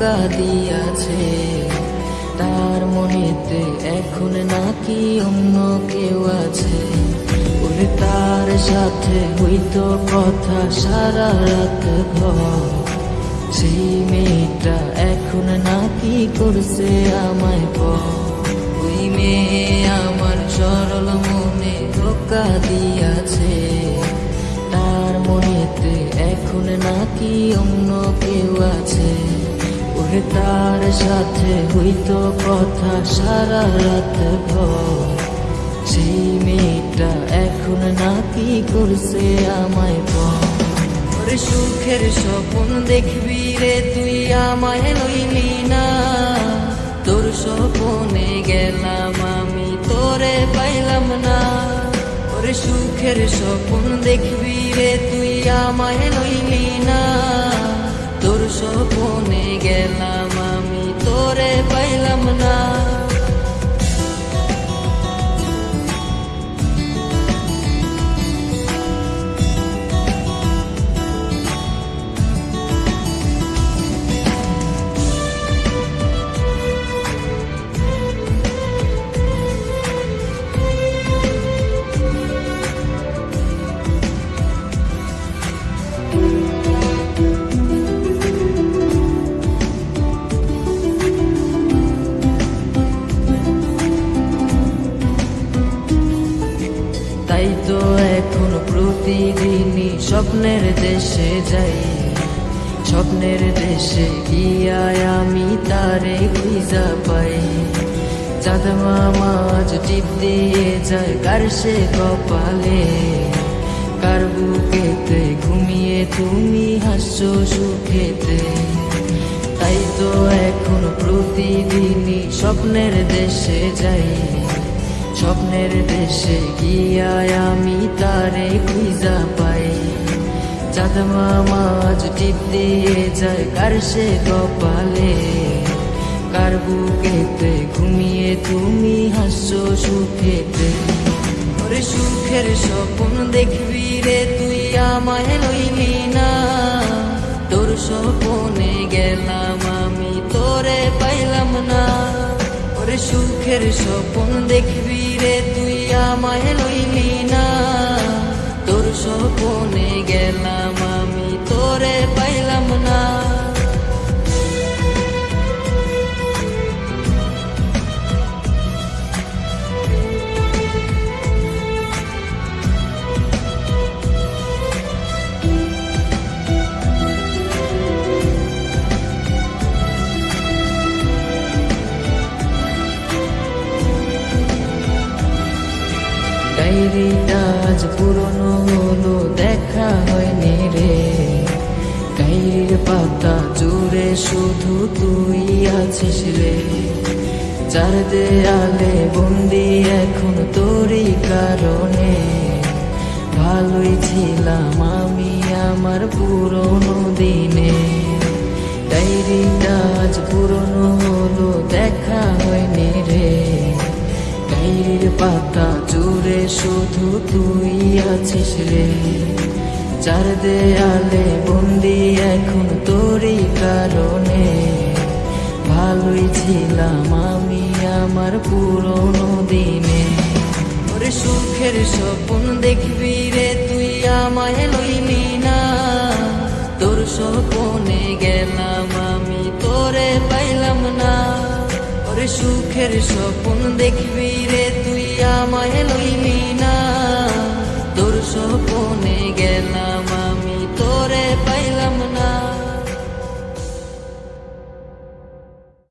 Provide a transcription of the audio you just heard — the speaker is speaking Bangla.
দিয়াছে। তার মনেতে এখন নাকি অন্য কেউ আছে। ওরে তার সাথে হইতো কথা সারা রাত ঘর সেই মেয়েটা এখন নাকি করছে আমায় ওই মেয়ে আমার সরল মনে ধোকা দিয়াছে। তার মনেতে এখন নাকি অন্য কেউ আছে। ওরে তার সাথে হইতো কথা সারা রাত ভর। সেই মেয়েটা এখন নাকি করছে আমায় পর সুখের স্বপ্ন দেখবি রে তুই আমায় লইলি না। তোর স্বপনে গেলাম আমি, তোরে পাইলাম না। ওরে সুখের স্বপ্ন দেখবি রে তুই আমায় লইলি না। স্বপনে গেলাম আমি তোরে পাইলাম না। প্রতিদিনই স্বপ্নের দেশে যাই। স্বপ্নের দেশে গিয়ায় আমি তারে খুঁজা পাই। চাঁদ মামাজ টিপ দিয়ে যায় কার সে কপালে। কার বুকেতে ঘুমিয়ে তুমি হাসছো সুখেতে। তাই তো এখন প্রতিদিনই স্বপ্নের দেশে যাই। স্বপ্নের দেশে গিয়ায় আমি তারে খুঁজা পাই। চাঁদ মামাজ টিপ দিয়ে যায় কার সে কপালে। কার বুকেতে ঘুমিয়ে তুমি হাসছো সুখেতে? ওরে সুখের স্বপ্ন দেখবি রে তুই আমায় লইলি না। তোর স্বপনে গেলাম আমি, তোরে ওরে সুখের স্বপন দেখবি রে তুই আমায় লইলি না। তোর স্বপনে গেলাম ডায়েরিটা আজ পুরনো হলো, দেখা হয়নি রে। ডায়েরির পাতা জুড়ে শুধু তুই আছিস রে। চার দেয়ালে বন্দি এখন তোরই কারণে। ভালোই ছিলাম আমি আমার পুরনো দিনে। ডায়েরিটা আজ পুরনো হলো, দেখা হয়নি শুধু তুই আছিস রে। চার দেয়ালে বন্দি এখন তোরই কারণে। ভালোই ছিলাম আমি আমার পুরনো দিনে। ওরে সুখের স্বপ্ন দেখবি রে, তুই আমায় লইলি না। তোর স্বপনে গেলাম আমি, তোরে পাইলাম না। ওরে সুখের স্বপ্ন দেখবি রে, তুই আমায় লইলি supone que